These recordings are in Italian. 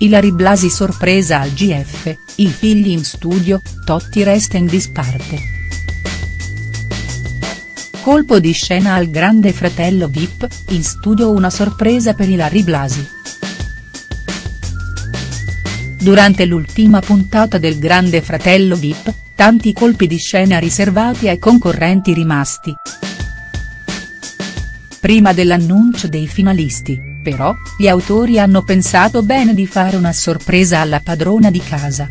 Ilari Blasi sorpresa al GF, i figli in studio, Totti resta in disparte. Colpo di scena al grande fratello Vip, in studio una sorpresa per Ilari Blasi. Durante l'ultima puntata del grande fratello Vip, tanti colpi di scena riservati ai concorrenti rimasti. Prima dell'annuncio dei finalisti, però, gli autori hanno pensato bene di fare una sorpresa alla padrona di casa.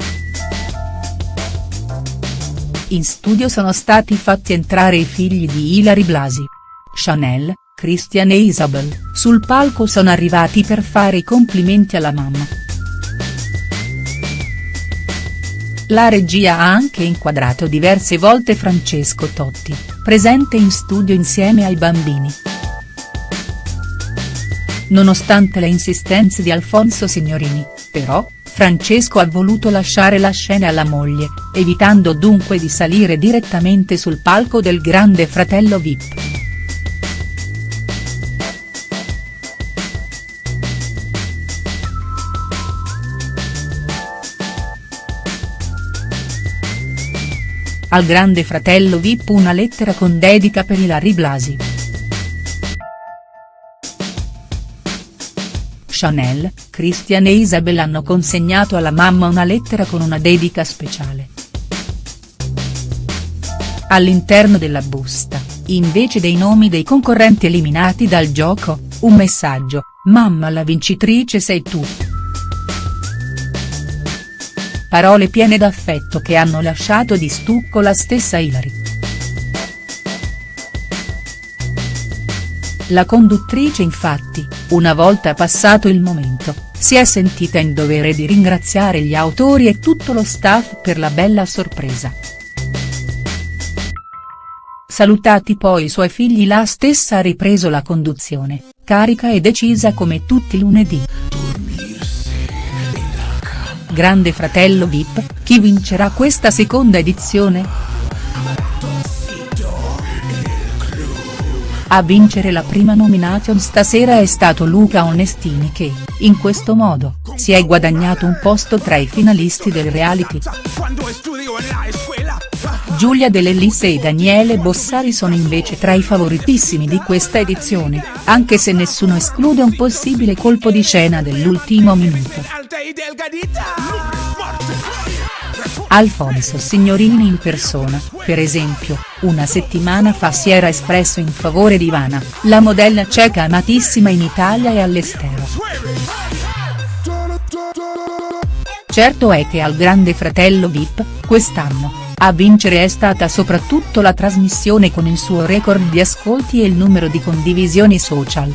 In studio sono stati fatti entrare i figli di Hilary Blasi. Chanel, Christian e Isabel, sul palco sono arrivati per fare i complimenti alla mamma. La regia ha anche inquadrato diverse volte Francesco Totti, presente in studio insieme ai bambini. Nonostante le insistenze di Alfonso Signorini, però, Francesco ha voluto lasciare la scena alla moglie, evitando dunque di salire direttamente sul palco del grande fratello Vip. Al grande fratello Vip una lettera con dedica per Ilari Blasi. Chanel, Christian e Isabel hanno consegnato alla mamma una lettera con una dedica speciale. All'interno della busta, invece dei nomi dei concorrenti eliminati dal gioco, un messaggio, mamma la vincitrice sei tu. Parole piene d'affetto che hanno lasciato di stucco la stessa Hilary. La conduttrice infatti, una volta passato il momento, si è sentita in dovere di ringraziare gli autori e tutto lo staff per la bella sorpresa. Salutati poi i suoi figli la stessa ha ripreso la conduzione, carica e decisa come tutti lunedì. Grande fratello Vip, chi vincerà questa seconda edizione?. A vincere la prima nomination stasera è stato Luca Onestini che, in questo modo, si è guadagnato un posto tra i finalisti del reality. Giulia Dell'Elisse e Daniele Bossari sono invece tra i favoritissimi di questa edizione, anche se nessuno esclude un possibile colpo di scena dell'ultimo minuto. Alfonso Signorini in persona, per esempio, una settimana fa si era espresso in favore di Ivana, la modella ceca amatissima in Italia e all'estero. Certo è che al grande fratello Vip, quest'anno, a vincere è stata soprattutto la trasmissione con il suo record di ascolti e il numero di condivisioni social.